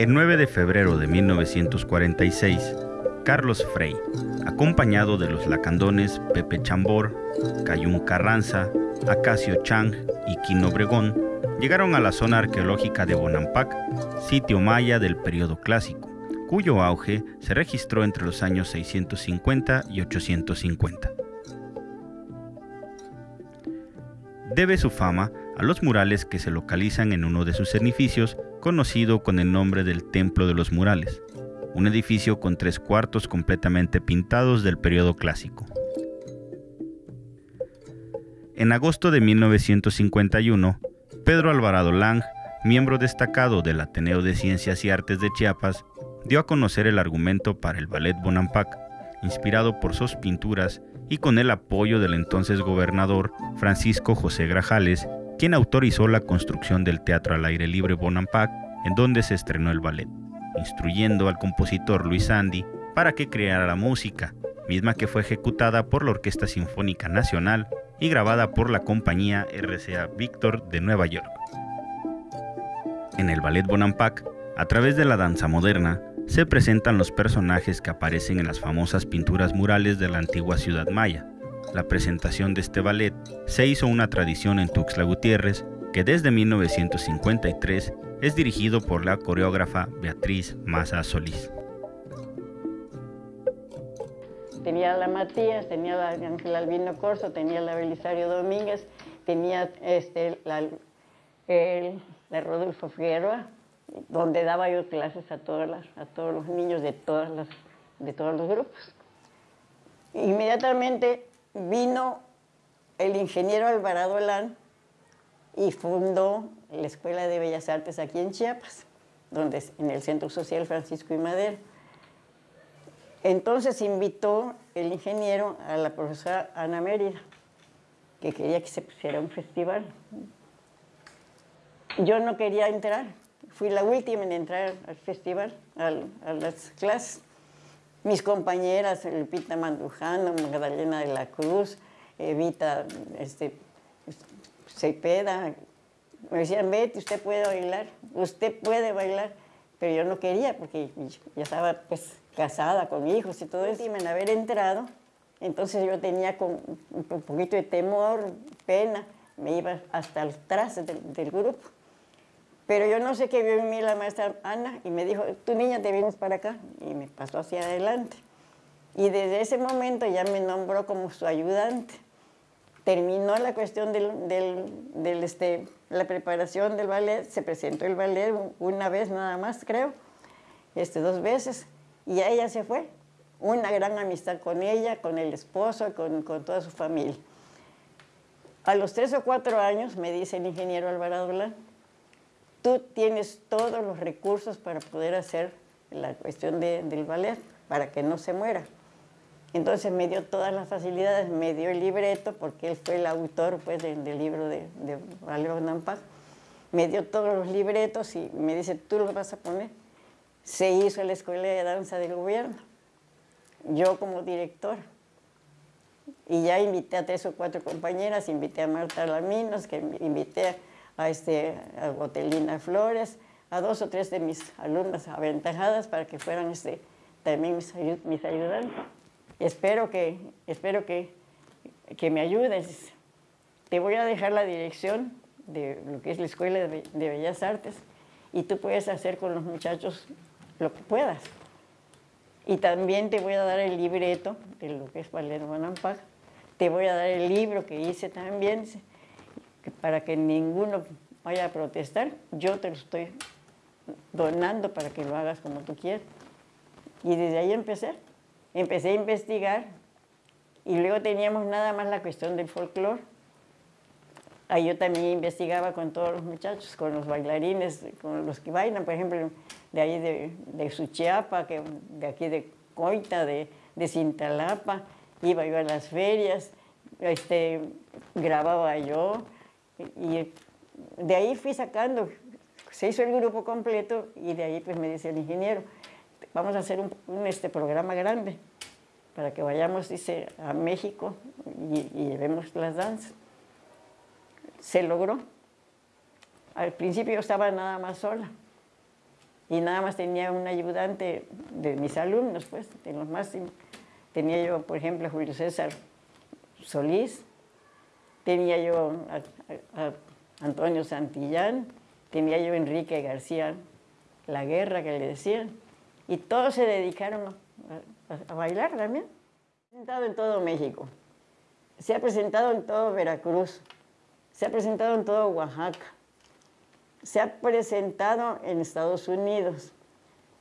El 9 de febrero de 1946, Carlos Frey, acompañado de los lacandones Pepe Chambor, Cayún Carranza, Acacio Chang y Quino Obregón, llegaron a la zona arqueológica de Bonampak, sitio maya del periodo clásico, cuyo auge se registró entre los años 650 y 850. Debe su fama a los murales que se localizan en uno de sus edificios, conocido con el nombre del Templo de los Murales, un edificio con tres cuartos completamente pintados del periodo clásico. En agosto de 1951, Pedro Alvarado Lang, miembro destacado del Ateneo de Ciencias y Artes de Chiapas, dio a conocer el argumento para el ballet Bonampak, inspirado por sus pinturas y con el apoyo del entonces gobernador Francisco José Grajales, quien autorizó la construcción del Teatro al Aire Libre Bonampak, en donde se estrenó el ballet, instruyendo al compositor Luis Andy para que creara la música, misma que fue ejecutada por la Orquesta Sinfónica Nacional y grabada por la compañía RCA Victor de Nueva York. En el ballet Bonampak, a través de la danza moderna, se presentan los personajes que aparecen en las famosas pinturas murales de la antigua ciudad maya. La presentación de este ballet se hizo una tradición en Tuxtla Gutiérrez, que desde 1953 es dirigido por la coreógrafa Beatriz Maza Solís. Tenía la Matías, tenía la Ángel Albino Corso, tenía la Belisario Domínguez, tenía este, la, la Rodolfo Figueroa, donde daba yo clases a, todas las, a todos los niños de, todas las, de todos los grupos. Inmediatamente vino el ingeniero Alvarado Alán y fundó la Escuela de Bellas Artes aquí en Chiapas, donde, en el Centro Social Francisco y Madero. Entonces invitó el ingeniero a la profesora Ana Mérida, que quería que se pusiera un festival. Yo no quería entrar, fui la última en entrar al festival, a las clases. Mis compañeras, Lupita Mandujano, Magdalena de la Cruz, Evita este, Cepeda, me decían, vete, usted puede bailar, usted puede bailar. Pero yo no quería porque ya estaba pues casada con hijos y todo eso. Y en haber entrado, entonces yo tenía con un poquito de temor, pena, me iba hasta atrás del, del grupo. Pero yo no sé qué vio en mí la maestra Ana y me dijo, tu niña te vienes para acá. Y me pasó hacia adelante. Y desde ese momento ya me nombró como su ayudante. Terminó la cuestión del, del, este, la preparación del ballet, se presentó el ballet una vez nada más, creo, este, dos veces, y ella se fue. Una gran amistad con ella, con el esposo, con, toda su familia. A los tres o cuatro años, me dice el ingeniero Alvarado Blanc, tú tienes todos los recursos para poder hacer la cuestión del ballet, para que no se muera. Entonces me dio todas las facilidades, me dio el libreto, porque él fue el autor pues, del, libro de, de Valero. Me dio todos los libretos y me dice, tú los vas a poner. Se hizo la escuela de danza del gobierno, yo como director. Y ya invité a tres o cuatro compañeras, invité a Marta Laminos, que invité a a, este, a Gotelina Flores, a dos o tres de mis alumnas aventajadas para que fueran este, también mis, mis ayudantes. Espero que, espero que, que me ayudes. Te voy a dejar la dirección de lo que es la Escuela de, Bellas Artes y tú puedes hacer con los muchachos lo que puedas. Y también te voy a dar el libreto de lo que es Valero Bonampak. Te voy a dar el libro que hice también para que ninguno vaya a protestar, yo te lo estoy donando para que lo hagas como tú quieras. Y desde ahí empecé. Empecé a investigar y luego teníamos nada más la cuestión del folclore. Ahí yo también investigaba con todos los muchachos, con los bailarines, con los que bailan, por ejemplo, de ahí de, de Suchiapa, que, de aquí de Coita, de, de Cintalapa, iba yo a las ferias, este, grababa yo, y de ahí fui sacando, se hizo el grupo completo y de ahí pues me dice el ingeniero, vamos a hacer un, este programa grande para que vayamos, dice, a México y, llevemos las danzas. Se logró. Al principio yo estaba nada más sola. y nada más tenía un ayudante de mis alumnos, pues, de los máximos. Tenía yo, por ejemplo, Julio César Solís, tenía yo a, Antonio Santillán, tenía yo a Enrique García La Guerra, que le decían, y todos se dedicaron a, bailar también. Se ha presentado en todo México, se ha presentado en todo Veracruz, se ha presentado en todo Oaxaca, se ha presentado en Estados Unidos,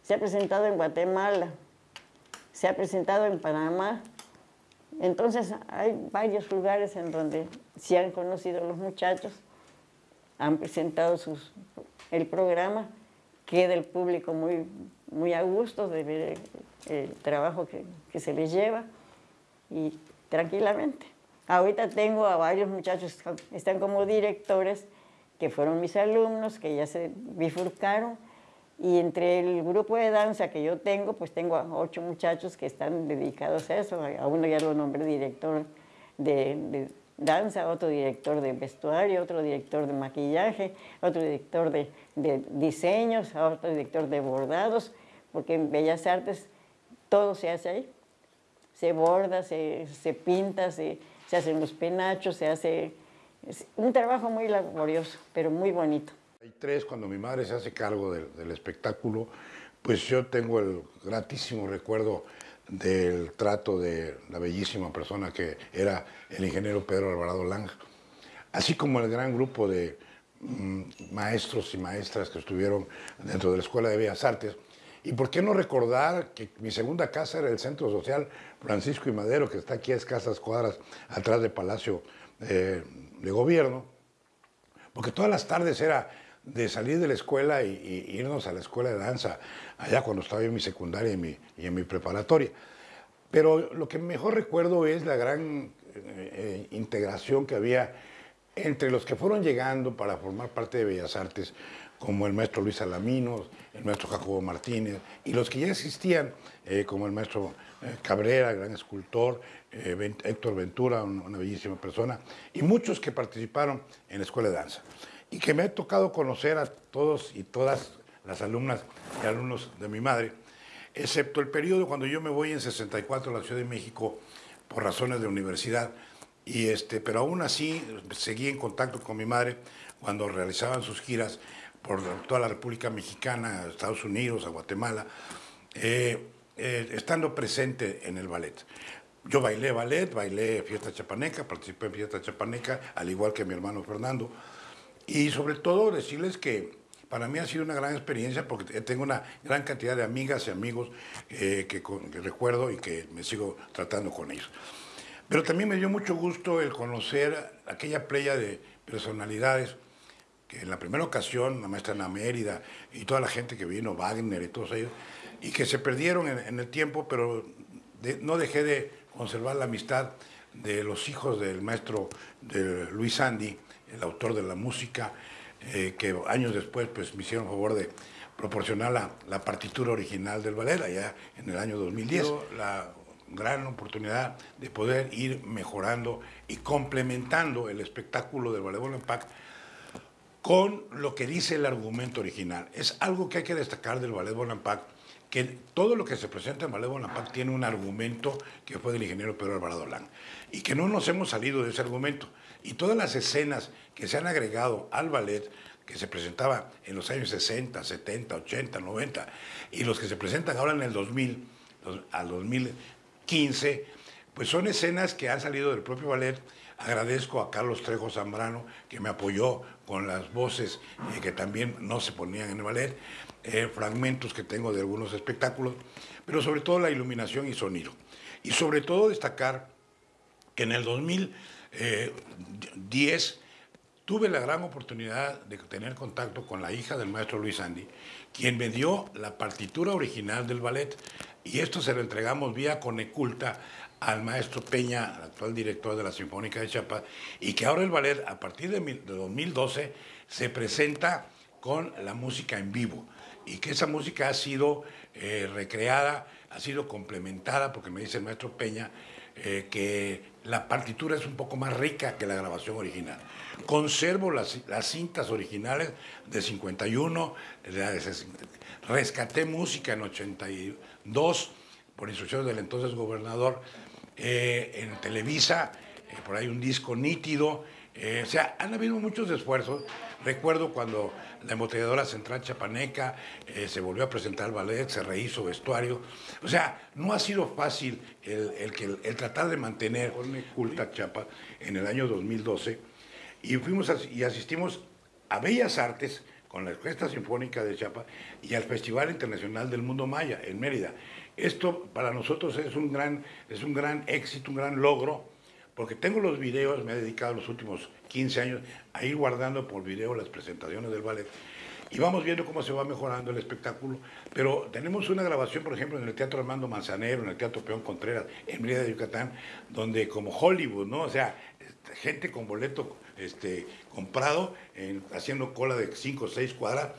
se ha presentado en Guatemala, se ha presentado en Panamá. Entonces hay varios lugares en donde se han conocido los muchachos, han presentado sus, el programa, queda el público muy, muy a gusto de ver el, trabajo que, que se les lleva y tranquilamente. Ahorita tengo a varios muchachos que están como directores que fueron mis alumnos, que ya se bifurcaron, y entre el grupo de danza que yo tengo, pues tengo a ocho muchachos que están dedicados a eso. A uno ya lo nombré director de, danza, otro director de vestuario, otro director de maquillaje, otro director de, diseños, otro director de bordados, porque en Bellas Artes todo se hace ahí. Se borda, se, pinta, se, se hacen los penachos, se hace es un trabajo muy laborioso, pero muy bonito. Tres, cuando mi madre se hace cargo del, espectáculo, pues yo tengo el gratísimo recuerdo del trato de la bellísima persona que era el ingeniero Pedro Alvarado Lang, así como el gran grupo de mm, maestros y maestras que estuvieron dentro de la Escuela de Bellas Artes. Y por qué no recordar que mi segunda casa era el Centro Social Francisco y Madero, que está aquí a escasas cuadras atrás del Palacio eh, de gobierno, porque todas las tardes era de salir de la escuela y, irnos a la escuela de danza, allá cuando estaba en mi secundaria y mi, y en mi preparatoria. Pero lo que mejor recuerdo es la gran eh, eh, integración que había entre los que fueron llegando para formar parte de Bellas Artes, como el maestro Luis Alaminos, el maestro Jacobo Martínez, y los que ya existían, eh, como el maestro Cabrera, gran escultor, eh, Héctor Ventura, una bellísima persona, y muchos que participaron en la Escuela de Danza. Y que me ha tocado conocer a todos y todas las alumnas y alumnos de mi madre, excepto el periodo cuando yo me voy en 64 a la Ciudad de México por razones de universidad, y este, pero aún así seguí en contacto con mi madre cuando realizaban sus giras por toda la República Mexicana, Estados Unidos, a Guatemala, eh, eh, estando presente en el ballet. Yo bailé ballet, bailé fiesta chapaneca, participé en fiesta chapaneca, al igual que mi hermano Fernando. Y sobre todo decirles que para mí ha sido una gran experiencia porque tengo una gran cantidad de amigas y amigos eh, que, recuerdo y que me sigo tratando con ellos. Pero también me dio mucho gusto el conocer aquella playa de personalidades que en la primera ocasión, la maestra Ana Mérida y toda la gente que vino, Wagner y todos ellos, y que se perdieron en, el tiempo, pero no dejé de conservar la amistad de los hijos del maestro Luis Andy, el autor de la música, eh, que años después pues, me hicieron favor de proporcionar la, la, partitura original del ballet, allá en el año 2010. La gran oportunidad de poder ir mejorando y complementando el espectáculo del Ballet Bonaparte con lo que dice el argumento original. Es algo que hay que destacar del Ballet Bonaparte que todo lo que se presenta en Ballet Bonaparte tiene un argumento que fue del ingeniero Pedro Alvarado Lang y que no nos hemos salido de ese argumento. Y todas las escenas que se han agregado al ballet, que se presentaba en los años 60, 70, 80, 90, y los que se presentan ahora en el 2000, al 2015, pues son escenas que han salido del propio ballet. Agradezco a Carlos Trejo Zambrano, que me apoyó con las voces eh, que también no se ponían en el ballet. Eh, fragmentos que tengo de algunos espectáculos, pero sobre todo la iluminación y sonido. Y sobre todo destacar que en el 2010 tuve la gran oportunidad de tener contacto con la hija del maestro Luis Andy, quien me dio la partitura original del ballet, y esto se lo entregamos vía Coneculta al maestro Peña, actual director de la Sinfónica de Chiapas, y que ahora el ballet, a partir de 2012, se presenta con la música en vivo y que esa música ha sido eh, recreada, ha sido complementada, porque me dice el maestro Peña, eh, que la partitura es un poco más rica que la grabación original. Conservo las, las cintas originales de 51, rescaté música en 82 por instrucciones del entonces gobernador eh, en Televisa, eh, por ahí un disco nítido. o sea, han habido muchos esfuerzos. Recuerdo cuando la embotelladora central chapaneca se volvió a presentar al ballet, se rehizo vestuario. O sea, no ha sido fácil el, el, el tratar de mantener culta Chapa en el año 2012 y fuimos y asistimos a Bellas Artes con la Orquesta Sinfónica de Chiapas y al Festival Internacional del Mundo Maya en Mérida. Esto para nosotros es un gran, es un gran éxito, un gran logro, porque tengo los videos, me he dedicado los últimos 15 años a ir guardando por video las presentaciones del ballet y vamos viendo cómo se va mejorando el espectáculo. Pero tenemos una grabación, por ejemplo, en el Teatro Armando Manzanero, en el Teatro Peón Contreras, en Mérida de Yucatán, donde como Hollywood, ¿no? O sea, gente con boleto este, comprado, haciendo cola de 5 o 6 cuadras,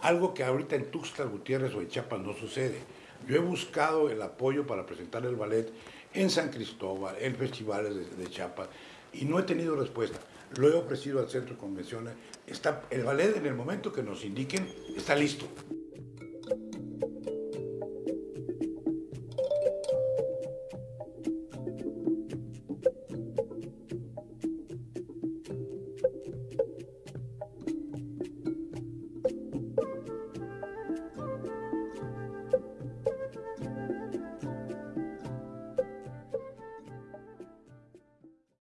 algo que ahorita en Tuxtla Gutiérrez o en Chiapas no sucede. Yo he buscado el apoyo para presentar el ballet en San Cristóbal, en festivales de, de Chiapas, y no he tenido respuesta. Lo he ofrecido al centro convenciones. Está, el ballet en el momento que nos indiquen está listo.